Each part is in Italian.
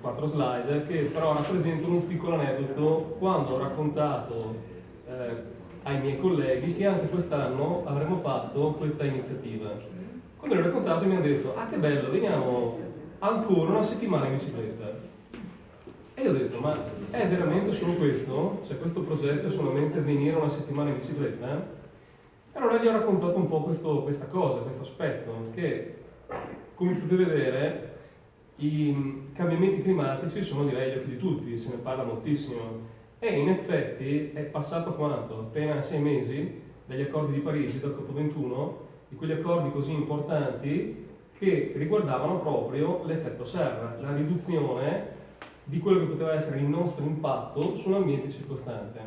Quattro slide che però rappresentano un piccolo aneddoto quando ho raccontato eh, ai miei colleghi che anche quest'anno avremmo fatto questa iniziativa. Quando l'ho raccontato mi hanno detto, ah che bello, veniamo ancora una settimana in bicicletta. E io ho detto, ma è veramente solo questo? Cioè questo progetto è solamente venire una settimana in bicicletta? E allora gli ho raccontato un po' questo, questa cosa, questo aspetto, che come potete vedere i cambiamenti climatici sono direi gli occhi di tutti, se ne parla moltissimo e in effetti è passato quanto? Appena sei mesi dagli accordi di Parigi, dal COP21, di quegli accordi così importanti che riguardavano proprio l'effetto serra, la riduzione di quello che poteva essere il nostro impatto sull'ambiente circostante.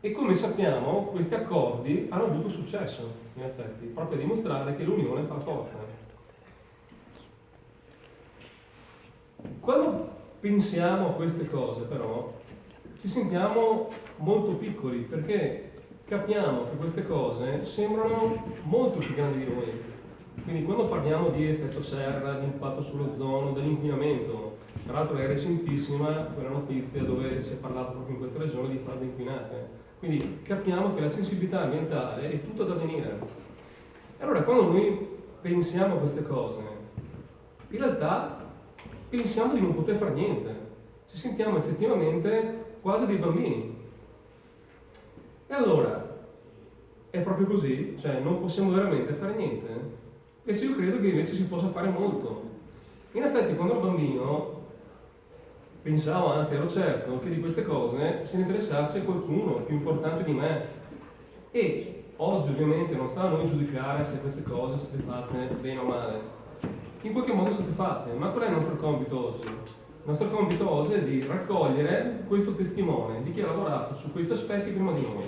E come sappiamo questi accordi hanno avuto successo, in effetti, proprio a dimostrare che l'unione fa forza. Quando pensiamo a queste cose però ci sentiamo molto piccoli perché capiamo che queste cose sembrano molto più grandi di noi. Quindi quando parliamo di effetto serra, di impatto sull'ozono, dell'inquinamento, tra l'altro è recentissima quella notizia dove si è parlato proprio in questa regione di falde inquinate. Quindi capiamo che la sensibilità ambientale è tutta da venire. Allora quando noi pensiamo a queste cose, in realtà pensiamo di non poter fare niente, ci sentiamo effettivamente quasi dei bambini. E allora, è proprio così? Cioè non possiamo veramente fare niente? Invece io credo che invece si possa fare molto. In effetti quando ero bambino pensavo, anzi ero certo, che di queste cose se ne interessasse qualcuno più importante di me. E oggi ovviamente non sta a noi giudicare se queste cose sono state fatte bene o male in qualche modo state fatte. Ma qual è il nostro compito oggi? Il nostro compito oggi è di raccogliere questo testimone di chi ha lavorato su questi aspetti prima di noi.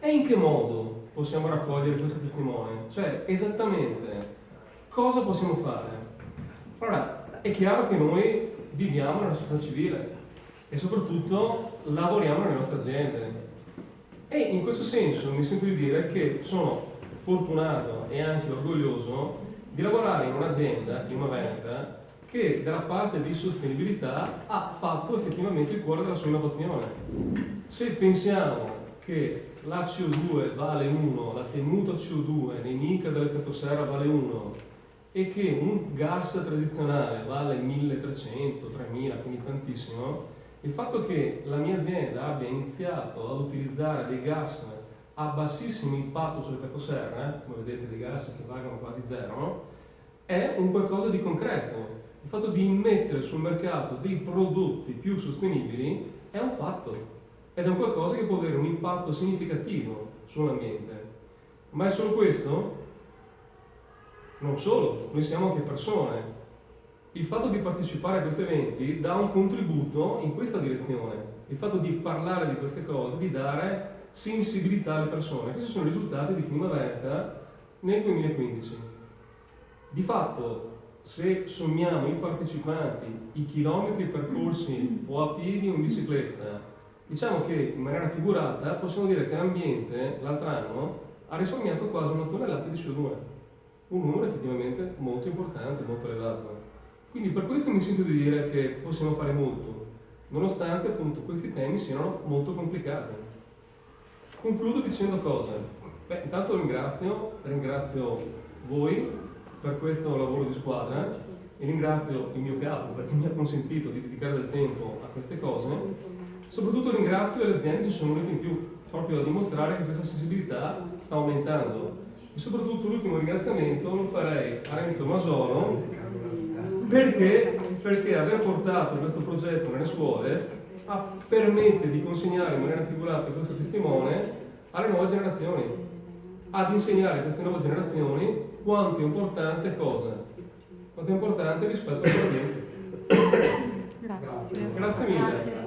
E in che modo possiamo raccogliere questo testimone? Cioè, esattamente, cosa possiamo fare? Allora, è chiaro che noi viviamo nella società civile e soprattutto lavoriamo nelle nostre aziende. E in questo senso mi sento di dire che sono fortunato e anche orgoglioso di lavorare in un'azienda, in una vendita, che dalla parte di sostenibilità ha fatto effettivamente il cuore della sua innovazione. Se pensiamo che la CO2 vale 1, la tenuta CO2 nemica dell'effetto serra vale 1 e che un gas tradizionale vale 1300, 3000, quindi tantissimo, il fatto che la mia azienda abbia iniziato ad utilizzare dei gas a bassissimo impatto sull'effetto serra, come vedete dei gas che valgono quasi zero, è un qualcosa di concreto. Il fatto di immettere sul mercato dei prodotti più sostenibili è un fatto ed è un qualcosa che può avere un impatto significativo sull'ambiente. Ma è solo questo? Non solo, noi siamo anche persone. Il fatto di partecipare a questi eventi dà un contributo in questa direzione. Il fatto di parlare di queste cose, di dare sensibilità alle persone. Questi sono i risultati di Primavera nel 2015. Di fatto, se sommiamo i partecipanti, i chilometri percorsi o a piedi o in bicicletta, diciamo che in maniera figurata possiamo dire che l'ambiente l'altro anno ha risparmiato quasi una tonnellata di CO2, un numero effettivamente molto importante, molto elevato. Quindi per questo mi sento di dire che possiamo fare molto, nonostante appunto questi temi siano molto complicati. Concludo dicendo cosa? Beh, intanto ringrazio, ringrazio voi per questo lavoro di squadra e ringrazio il mio capo perché mi ha consentito di dedicare del tempo a queste cose. Soprattutto ringrazio le aziende che sono venute in più, proprio a dimostrare che questa sensibilità sta aumentando. E soprattutto l'ultimo ringraziamento lo farei a Renzo Masolo perché, perché aver portato questo progetto nelle scuole permette di consegnare in maniera figurata questo testimone alle nuove generazioni, ad insegnare a queste nuove generazioni quanto è importante cosa? Quanto è importante rispetto al presente. Grazie. Grazie mille.